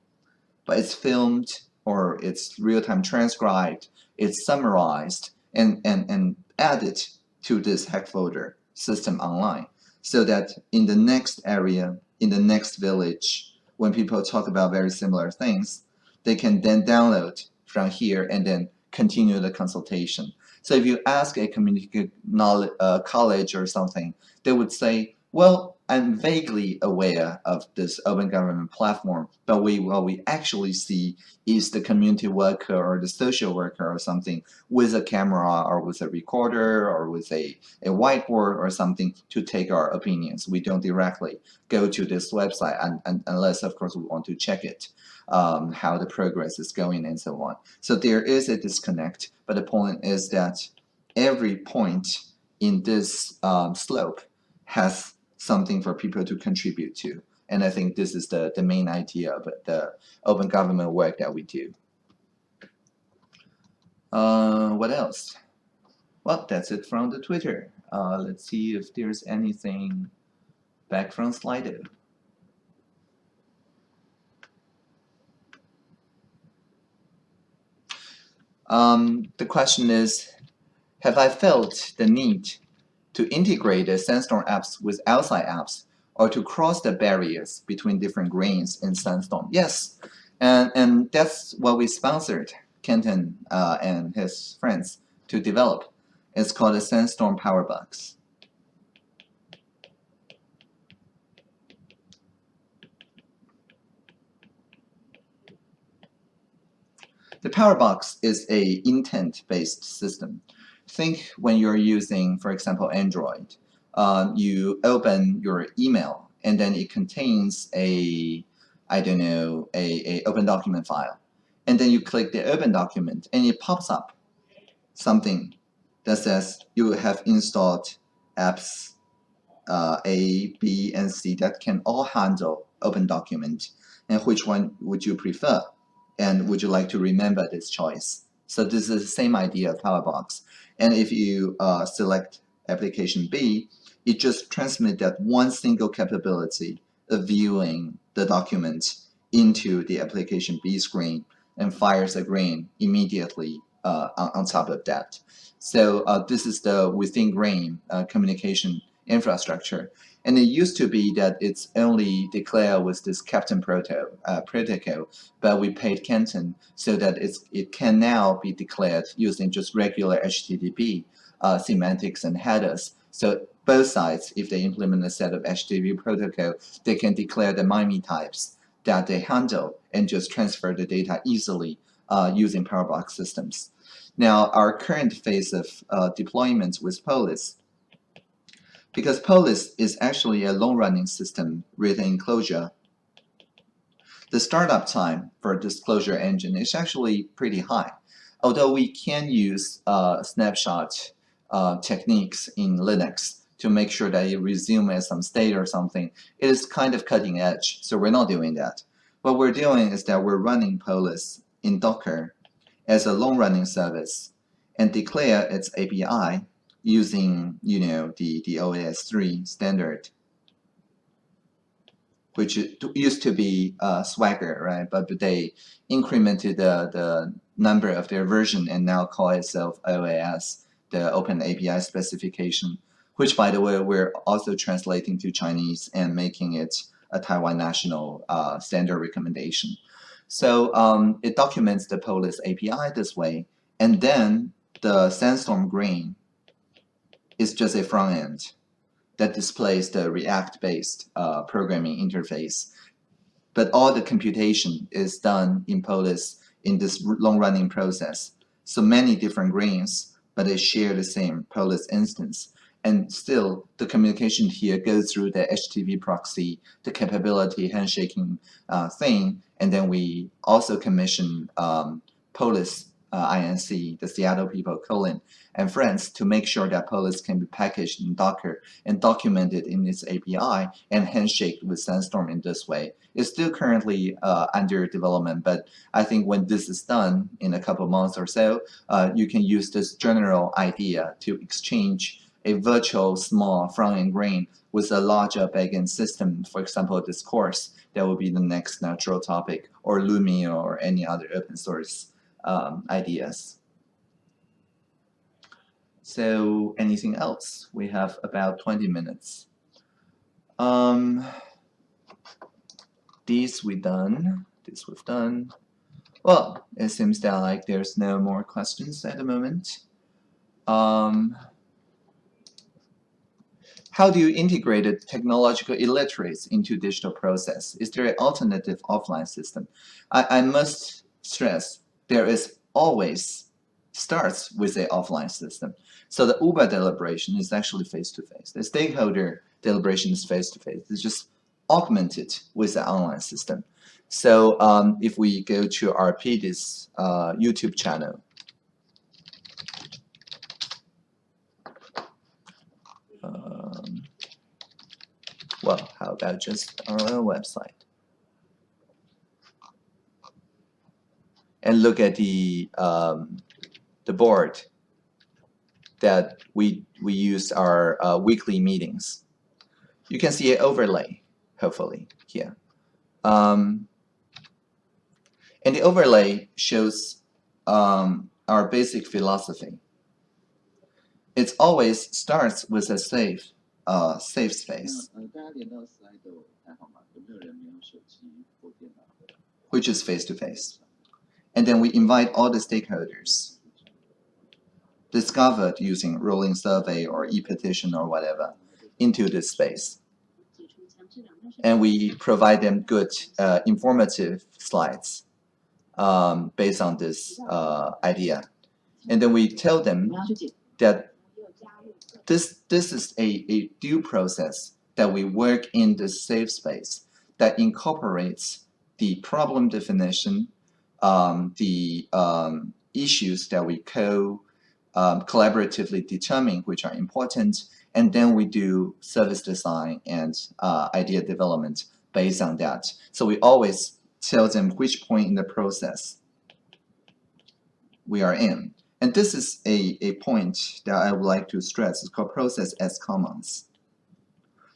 But it's filmed or it's real-time transcribed, it's summarized and, and, and added to this Hackfoldr system online so that in the next area, in the next village, when people talk about very similar things, they can then download from here and then continue the consultation. So if you ask a community knowledge, uh, college or something, they would say, well, I'm vaguely aware of this open government platform, but we what we actually see is the community worker or the social worker or something with a camera or with a recorder or with a, a whiteboard or something to take our opinions. We don't directly go to this website and, and, unless, of course, we want to check it, um, how the progress is going and so on. So there is a disconnect, but the point is that every point in this um, slope has something for people to contribute to. And I think this is the, the main idea of the open government work that we do. Uh, what else? Well, that's it from the Twitter. Uh, let's see if there's anything back from Slido. Um, the question is, have I felt the need to integrate the Sandstorm apps with outside apps or to cross the barriers between different grains in Sandstorm? Yes, and, and that's what we sponsored Kenton uh, and his friends to develop. It's called the Sandstorm Powerbox. The Powerbox is a intent-based system think when you're using, for example, Android, um, you open your email and then it contains a, I don't know, a, a open document file. And then you click the open document and it pops up something that says you have installed apps uh, A, B, and C that can all handle open document. And which one would you prefer? And would you like to remember this choice? So this is the same idea of Powerbox. And if you uh, select application B, it just transmits that one single capability of viewing the document into the application B screen and fires a GRAIN immediately uh, on, on, top of that. So uh, this is the within GRAIN uh, communication infrastructure. And it used to be that it's only declared with this Cap'n Proto uh, protocol, but we paid Kenton so that it's, it can now be declared using just regular HTTP uh, semantics and headers. So both sides, if they implement a set of HTTP protocol, they can declare the MIME types that they handle and just transfer the data easily uh, using Powerbox systems. Now, our current phase of uh, deployment with Polis because Polis is actually a long-running system written in Clojure. The startup time for a Clojure engine is actually pretty high. Although we can use uh, snapshot uh, techniques in Linux to make sure that it resume at some state or something, it is kind of cutting edge, so we're not doing that. What we're doing is that we're running Polis in Docker as a long-running service and declare its API using you know the the OAS3 standard which used to be uh, Swagger, right? But they incremented the, the number of their version and now call itself OAS, the Open API specification, which, by the way, we're also translating to Chinese and making it a Taiwan national uh, standard recommendation. So um, it documents the Polis API this way, and then the Sandstorm GRAIN is just a front end that displays the React-based uh, programming interface. But all the computation is done in Polis in this long-running process. So many different grains, but they share the same Polis instance. And still, the communication here goes through the HTTP proxy, the capability handshaking uh, thing, and then we also commission um, Polis uh, INC, the Seattle people, Colin, and friends to make sure that Polis can be packaged in Docker and documented in its API and handshake with Sandstorm in this way. It's still currently uh, under development, but I think when this is done in a couple months or so, uh, you can use this general idea to exchange a virtual small front-end grain with a larger backend system, for example, Discourse, that will be the next natural topic, or Loomio or any other open source um, ideas. So anything else? We have about 20 minutes. Um, these we done. This we've done. Well, it seems that like there's no more questions at the moment. Um, how do you integrate technological illiterates into digital process? Is there an alternative offline system? I, I must stress there is always starts with an offline system. So the Uber deliberation is actually face-to-face. -face. The stakeholder deliberation is face-to-face. -face. It's just augmented with the online system. So um, if we go to our PDIS uh, YouTube channel, um, well, how about just our website? And look at the um, the board that we we use our uh, weekly meetings. You can see an overlay, hopefully here. Um, and the overlay shows um, our basic philosophy. It always starts with a safe, uh, safe space, which is face-to-face. -face. And then we invite all the stakeholders discovered using rolling survey or e-petition or whatever into this space. And we provide them good uh, informative slides um, based on this uh, idea. And then we tell them that this, this is a, a due process that we work in the safe space that incorporates the problem definition, um, the um, issues that we co um, collaboratively determine which are important, and then we do service design and uh, idea development based on that. So we always tell them which point in the process we are in. And this is a, a point that I would like to stress. It's called process as commons.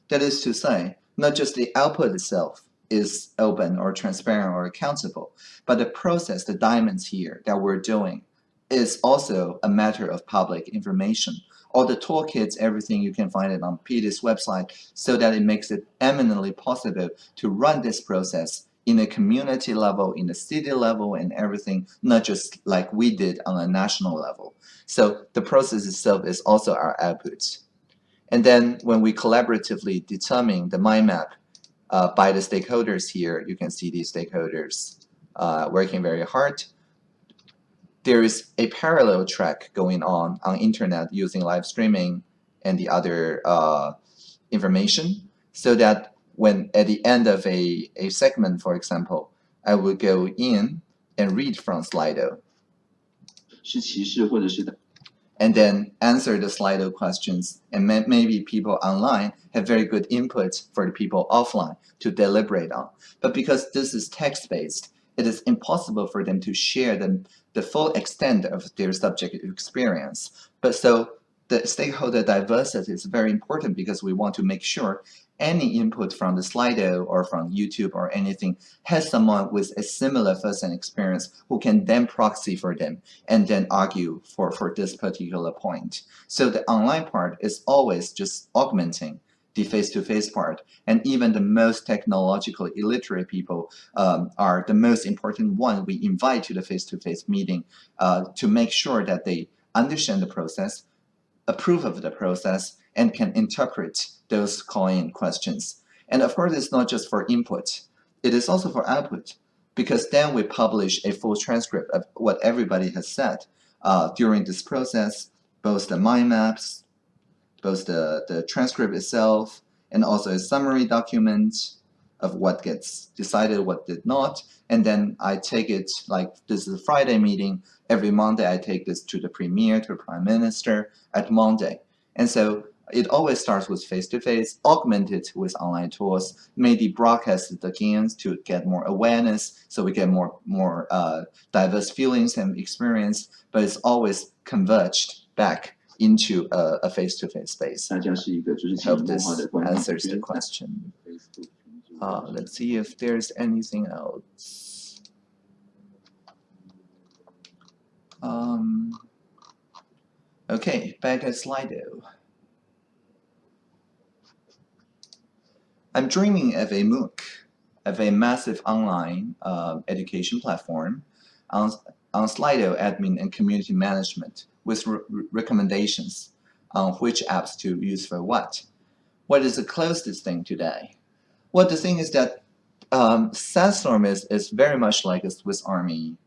That is to say, not just the output itself is open or transparent or accountable, but the process, the diamonds here that we're doing is also a matter of public information. All the toolkits, everything you can find it on PDIS website so that it makes it eminently possible to run this process in a community level, in the city level, and everything, not just like we did on a national level. So the process itself is also our output. And then when we collaboratively determine the mind map uh, by the stakeholders here, you can see these stakeholders uh, working very hard. There is a parallel track going on on internet using live streaming and the other uh, information so that when at the end of a, a segment, for example, I will go in and read from Slido. And then answer the Slido questions. And may, maybe people online have very good input for the people offline to deliberate on. But because this is text-based, it is impossible for them to share the, the full extent of their subject experience. But so the stakeholder diversity is very important because we want to make sure any input from the Slido or from YouTube or anything has someone with a similar first-hand experience who can then proxy for them and then argue for, for this particular point. So the online part is always just augmenting the face-to-face -face part. And even the most technologically illiterate people um, are the most important one we invite to the face-to-face -face meeting uh, to make sure that they understand the process, approve of the process, and can interpret those calling questions. And of course, it's not just for input. It is also for output, because then we publish a full transcript of what everybody has said uh, during this process, both the mind maps, both the, the transcript itself, and also a summary document of what gets decided, what did not. And then I take it, like this is a Friday meeting, every Monday I take this to the Premier, to the Prime Minister at Monday. And so it always starts with face-to-face, -face, augmented with online tools, maybe broadcasted again to get more awareness, so we get more more uh, diverse feelings and experience, but it's always converged back into a face-to-face -face space. I hope this answers the question. Uh, let's see if there's anything else. Um, okay, back at Slido. I'm dreaming of a MOOC, of a massive online uh, education platform on, on Slido admin and community management with re recommendations on which apps to use for what. what is the closest thing today? Well, the thing is that um, Sandstorm is, is very much like a Swiss Army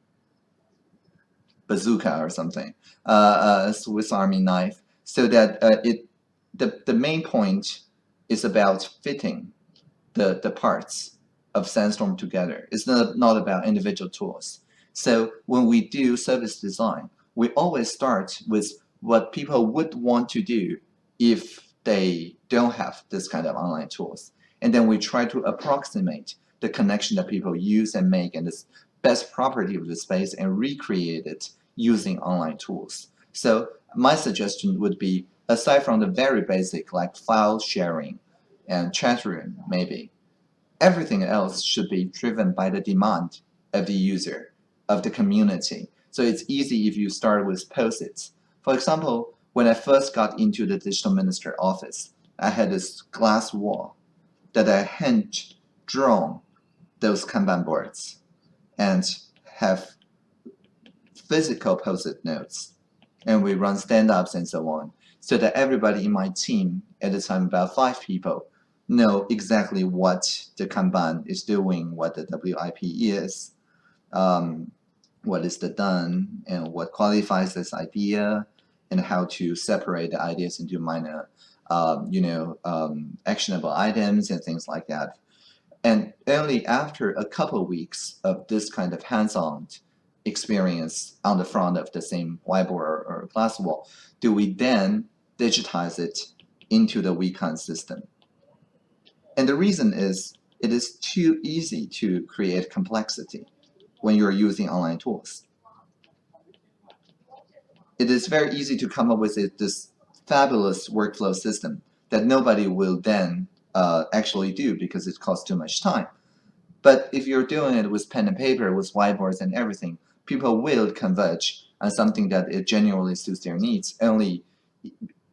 bazooka or something, uh, a Swiss Army knife, so that uh, it the, the main point is about fitting the, the parts of Sandstorm together. It's not, not about individual tools. So when we do service design, we always start with what people would want to do if they don't have this kind of online tools. And then we try to approximate the connection that people use and make and the best property of the space and recreate it using online tools. So my suggestion would be, aside from the very basic like file sharing and chat room maybe, everything else should be driven by the demand of the user, of the community. So it's easy if you start with post-its. For example, when I first got into the digital minister office, I had this glass wall that I hand drawn those Kanban boards and have physical post-it notes. And we run stand-ups and so on, so that everybody in my team, at the time about five people, know exactly what the Kanban is doing, what the WIP is, um, what is the done, and what qualifies this idea, and how to separate the ideas into minor, um, you know, um, actionable items and things like that. And only after a couple of weeks of this kind of hands-on experience on the front of the same whiteboard or, glass wall, do we then digitize it into the Wekan system. And the reason is it is too easy to create complexity when you're using online tools. It is very easy to come up with this fabulous workflow system that nobody will then uh, actually do because it costs too much time. But if you're doing it with pen and paper, with whiteboards and everything, people will converge on something that it genuinely suits their needs only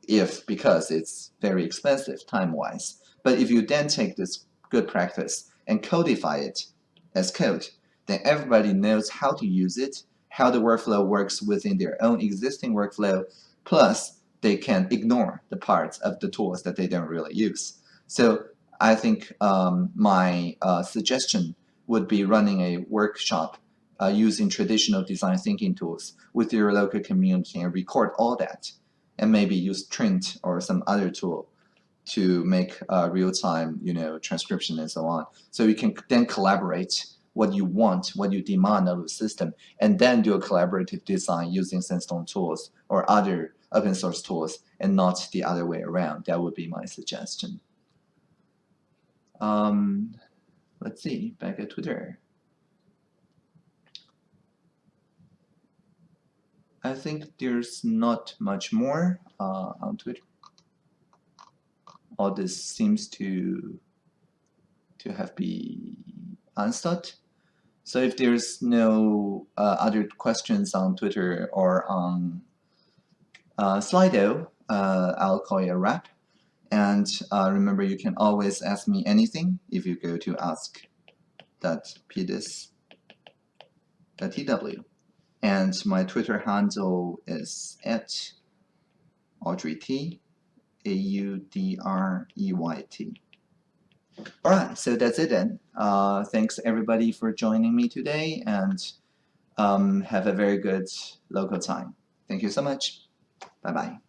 if because it's very expensive time-wise. But if you then take this good practice and codify it as code, then everybody knows how to use it, how the workflow works within their own existing workflow, plus they can ignore the parts of the tools that they don't really use. So I think um, my uh, suggestion would be running a workshop uh, using traditional design thinking tools with your local community and record all that and maybe use Trint or some other tool to make uh, real-time, you know, transcription and so on. So you can then collaborate what you want, what you demand of the system, and then do a collaborative design using Sandstorm tools or other open source tools, and not the other way around. That would be my suggestion. Um, let's see, back at Twitter. I think there's not much more uh, on Twitter all this seems to to have been answered. So if there's no uh, other questions on Twitter or on Slido, uh, I'll call it a wrap. And uh, remember, you can always ask me anything if you go to ask.pdis.tw. And my Twitter handle is at Audrey T. A-U-D-R-E-Y-T. All right, so that's it then. Uh, thanks everybody for joining me today and um, have a very good local time. Thank you so much. 拜拜。